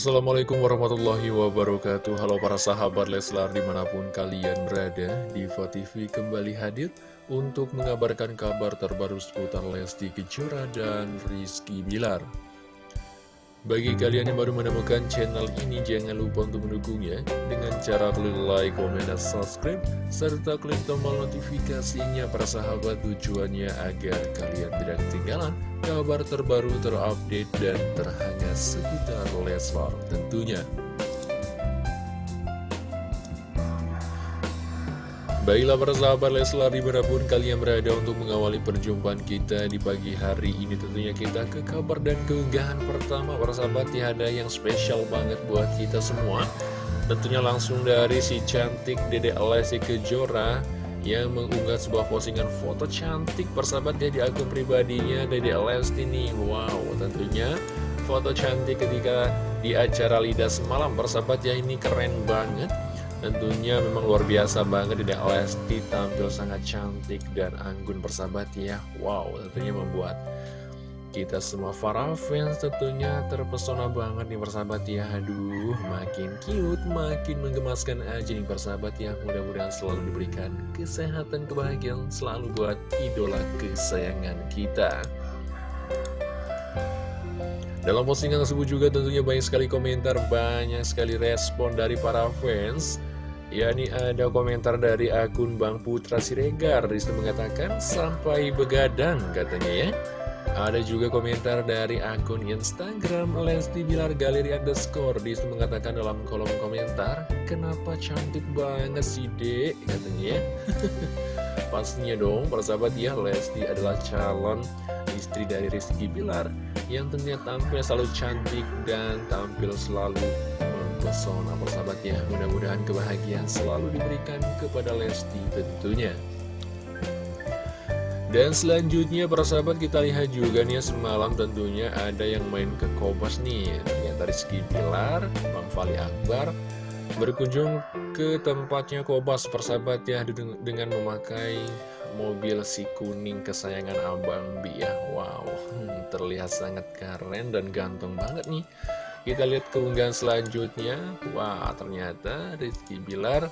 Assalamualaikum warahmatullahi wabarakatuh. Halo para sahabat Leslar di mana pun kalian berada Diva TV kembali hadir untuk mengabarkan kabar terbaru seputar Lesti Kejora dan Rizky Bilar Bagi kalian yang baru menemukan channel ini jangan lupa untuk mendukungnya Dengan cara klik like, komen, dan subscribe Serta klik tombol notifikasinya para sahabat tujuannya agar kalian tidak ketinggalan kabar terbaru terupdate dan terhangat seputar Leslar tentunya. Baiklah para sahabat Leslar di mana pun kalian berada untuk mengawali perjumpaan kita di pagi hari ini Tentunya kita ke kabar dan keunggahan pertama para sahabat ya ada yang spesial banget buat kita semua. Tentunya langsung dari si cantik Dede Lesti Kejora yang mengunggah sebuah postingan foto cantik persahabat ya di akun pribadinya Dede Lesti nih. Wow tentunya foto cantik ketika di acara Lidah semalam persahabat ya ini keren banget Tentunya memang luar biasa banget Dede Lesti tampil sangat cantik dan anggun persahabat ya. Wow tentunya membuat kita semua para fans tentunya terpesona banget nih persahabat ya. Aduh makin cute, makin menggemaskan aja nih persahabat ya. Mudah-mudahan selalu diberikan kesehatan, kebahagiaan selalu buat idola kesayangan kita Dalam postingan tersebut juga tentunya banyak sekali komentar, banyak sekali respon dari para fans. Ya ini ada komentar dari akun Bang Putra Siregar. Di situ mengatakan sampai begadang katanya ya. Ada juga komentar dari akun Instagram Lesti Bilar Galeri Underscore. Di situ mengatakan dalam kolom komentar Kenapa cantik banget sih dek? katanya ya. Pastinya dong persahabat ya Lesti adalah calon istri dari Rizky Bilar Yang tentunya tampil selalu cantik dan tampil selalu mempesona persahabat ya Mudah-mudahan kebahagiaan selalu diberikan kepada Lesti tentunya. Dan selanjutnya para sahabat kita lihat juga nih semalam tentunya ada yang main ke Kompas nih. Ternyata Rizky Pilar, Bang Fali Akbar Berkunjung ke tempatnya Kobas persahabat ya dengan memakai mobil si kuning kesayangan Abang Bi ya. Wow terlihat sangat keren dan ganteng banget nih. Kita lihat keunggahan selanjutnya. Wah ternyata Rizky Bilar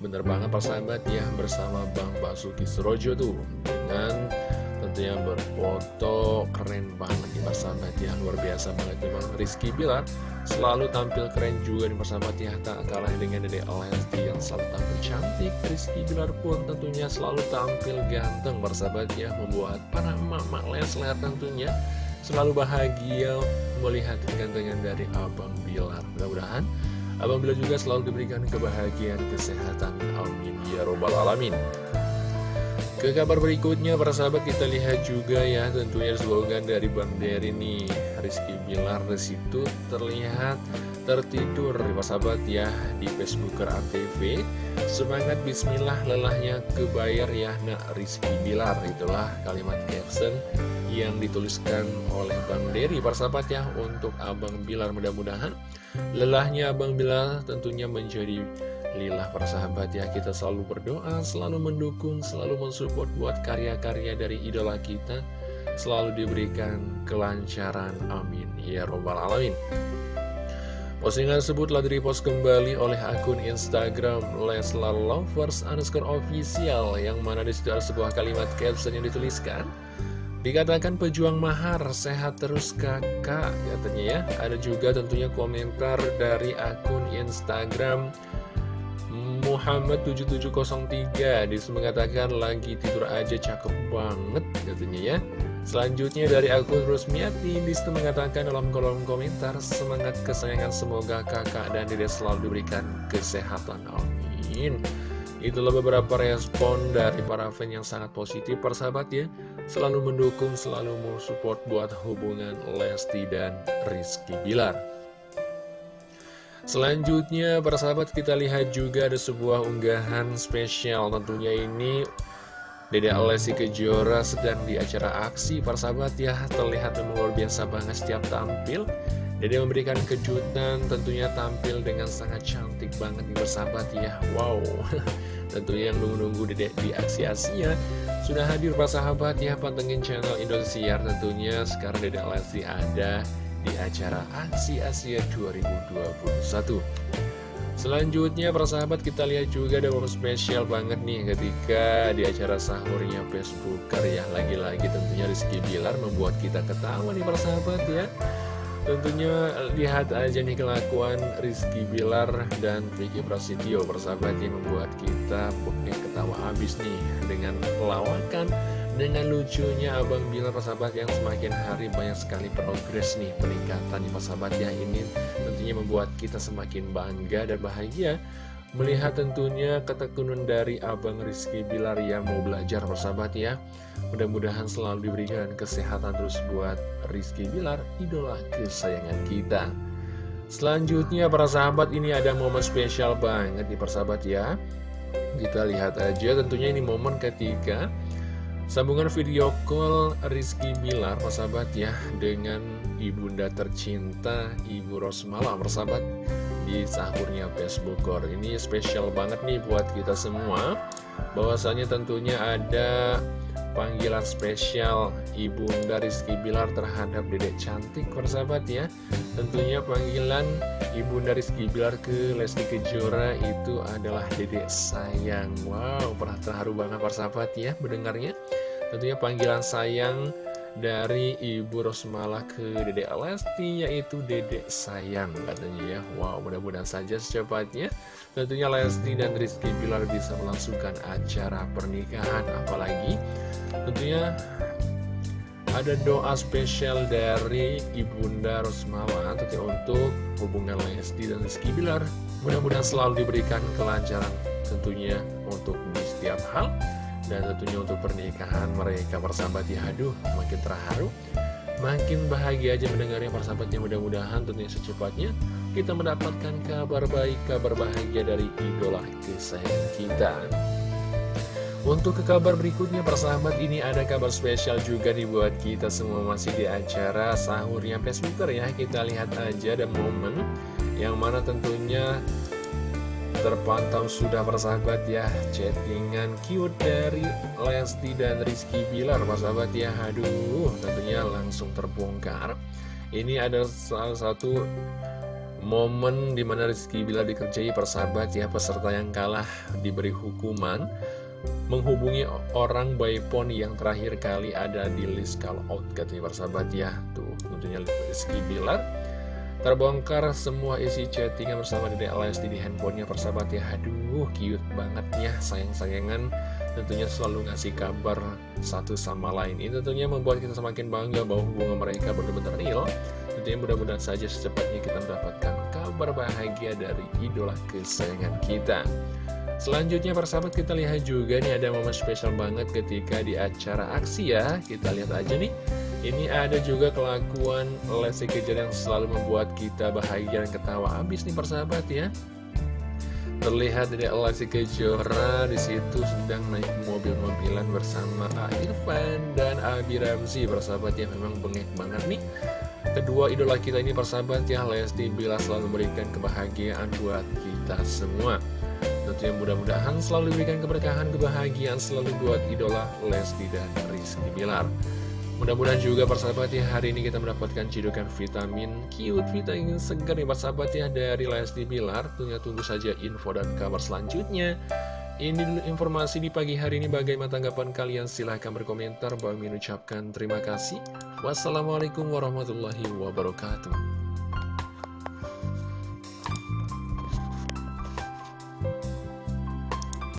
Bener banget persahabat ya bersama Bang Basuki Surojo tuh. Dengan tentunya berfoto keren banget nih persahabat ya Luar biasa banget memang Rizky Bilar. Selalu tampil keren juga nih persahabat ya Tak kalah dengan Dede Lesti yang selalu tampil cantik. Rizky Bilar pun tentunya selalu tampil ganteng persahabat ya Membuat para emak-emak Lesler tentunya selalu bahagia melihat kegantengan dari Abang Bilar Mudah-mudahan Abang Bila juga selalu diberikan kebahagiaan, kesehatan. Amin. Ya Robbal Alamin. Ke kabar berikutnya, para sahabat kita lihat juga ya, tentunya slogan dari Bang Dery nih. Rizky Bilar di situ terlihat tertidur, para sahabat ya, di Facebooker ATV. Semangat bismillah, lelahnya kebayar ya, nak Rizky Bilar. Itulah kalimat caption yang dituliskan oleh Bang Dery para sahabat ya untuk Abang Bilar mudah-mudahan lelahnya Abang Bilar tentunya menjadi lillah para sahabat ya kita selalu berdoa selalu mendukung selalu mensupport buat karya-karya dari idola kita. Selalu diberikan kelancaran amin. Ya robbal alamin Postingan tersebut telah direpost kembali oleh akun Instagram Leslar Lovers underscore official yang mana di situ ada sebuah kalimat caption yang dituliskan. Dikatakan pejuang mahar, sehat terus kakak katanya ya. Ada juga tentunya komentar dari akun Instagram Muhammad7703 Di situ mengatakan lagi tidur aja cakep banget katanya ya Selanjutnya dari akun Rusmiati Di situ mengatakan dalam kolom komentar Semangat kesayangan semoga kakak dan dede selalu diberikan kesehatan. Amin. Itulah beberapa respon dari para fans yang sangat positif persahabat ya selalu mendukung, selalu mau support buat hubungan Lesti dan Rizky Bilar. Selanjutnya, para sahabat kita lihat juga ada sebuah unggahan spesial tentunya ini Dede Lesti Kejora sedang di acara aksi. Para sahabat ya terlihat memang luar biasa banget setiap tampil. Dede memberikan kejutan tentunya tampil dengan sangat cantik banget nih bersahabat ya. Wow. Tentunya yang nunggu-nunggu Dede di aksi Asia Sudah hadir para sahabat ya. Pantengin channel Indosiar tentunya. Sekarang Dede Lesti ada di acara Aksi Asia 2021 Selanjutnya para sahabat kita lihat juga ada momen spesial banget nih ketika di acara sahurnya Facebooker ya. Lagi-lagi tentunya Rizky Bilar membuat kita ketawa nih para sahabat ya. Tentunya lihat aja nih kelakuan Rizky Bilar dan Vicky Prasetyo persahabatnya membuat kita pokoknya ketawa habis nih dengan lawakan dengan lucunya Abang Bilar persahabat yang semakin hari banyak sekali progres nih peningkatan nih persahabat ya. Ini tentunya membuat kita semakin bangga dan bahagia Melihat tentunya ketekunan dari Abang Rizky Bilar yang mau belajar persahabat ya. Mudah-mudahan selalu diberikan kesehatan terus buat Rizky Bilar, idola kesayangan kita. Selanjutnya para sahabat ini ada momen spesial banget di persahabat ya. Kita lihat aja tentunya ini momen ketika Sambungan video call Rizky Bilar persahabat ya Dengan ibunda tercinta Ibu Rosmala persahabat di sahurnya Facebookor Ini spesial banget nih buat kita semua. Bahwasanya tentunya ada panggilan spesial Ibunda Rizky Bilar terhadap dedek cantik persahabat ya. Tentunya panggilan Ibunda Rizky Bilar ke Lesti Kejora itu adalah dedek sayang. Wow, pernah terharu banget persahabat ya mendengarnya. Tentunya panggilan sayang dari Ibu Rosmala ke Dedek Lesti yaitu Dedek Sayang katanya ya. Wow mudah-mudahan saja secepatnya. Tentunya Lesti dan Rizky Bilar bisa melangsungkan acara pernikahan apalagi tentunya ada doa spesial dari Ibunda Rosmala tentunya untuk hubungan Lesti dan Rizky Bilar. Mudah-mudahan selalu diberikan kelancaran tentunya untuk di setiap hal dan tentunya untuk pernikahan mereka persahabat ya Aduh makin terharu Makin bahagia aja mendengarnya persahabatnya Mudah-mudahan tentunya secepatnya Kita mendapatkan kabar baik Kabar bahagia dari idola kesayangan kita. Untuk ke kabar berikutnya persahabat ini ada kabar spesial juga dibuat kita semua. Masih di acara sahurnya Facebooker ya. Kita lihat aja ada momen yang mana tentunya terpantau sudah persahabat ya chattingan cute dari Lesti dan Rizky Bilar persahabat ya. Aduh tentunya langsung terbongkar. Ini ada salah satu momen di mana Rizky Bilar dikerjai persahabat ya peserta yang kalah diberi hukuman menghubungi orang by phone yang terakhir kali ada di list call out katanya persahabat ya. Tuh tentunya Rizky Bilar Terbongkar semua isi chattingan bersama Dede Lesti di handphonenya persahabat ya. Aduh cute banget ya sayang-sayangan. Tentunya selalu ngasih kabar satu sama lain. Ini tentunya membuat kita semakin bangga bahwa hubungan mereka benar-benar real. Tentunya mudah-mudahan saja secepatnya kita mendapatkan kabar bahagia dari idola kesayangan kita. Selanjutnya persahabat kita lihat juga nih ada momen spesial banget ketika di acara aksi ya. Kita lihat aja nih ini ada juga kelakuan Lesti Kejora yang selalu membuat kita bahagia dan ketawa habis nih persahabat ya. Terlihat dari Lesti Kejora di situ sedang naik mobil-mobilan bersama Irfan dan Abi Ramzi persahabat ya memang bengek banget nih. Kedua idola kita ini persahabat ya Lesti bila selalu memberikan kebahagiaan buat kita semua. Tentunya mudah-mudahan selalu diberikan keberkahan, kebahagiaan selalu buat idola Lesti dan Rizky Bilar. Mudah-mudahan juga persahabat ya hari ini kita mendapatkan cidukan vitamin cute vitamin segar nih persahabat ya dari Lesti Bilar. Tunggu tunggu saja info dan kabar selanjutnya. Ini dulu informasi di pagi hari ini. Bagaimana tanggapan kalian? Silahkan berkomentar. Bang ucapkan terima kasih. Wassalamualaikum warahmatullahi wabarakatuh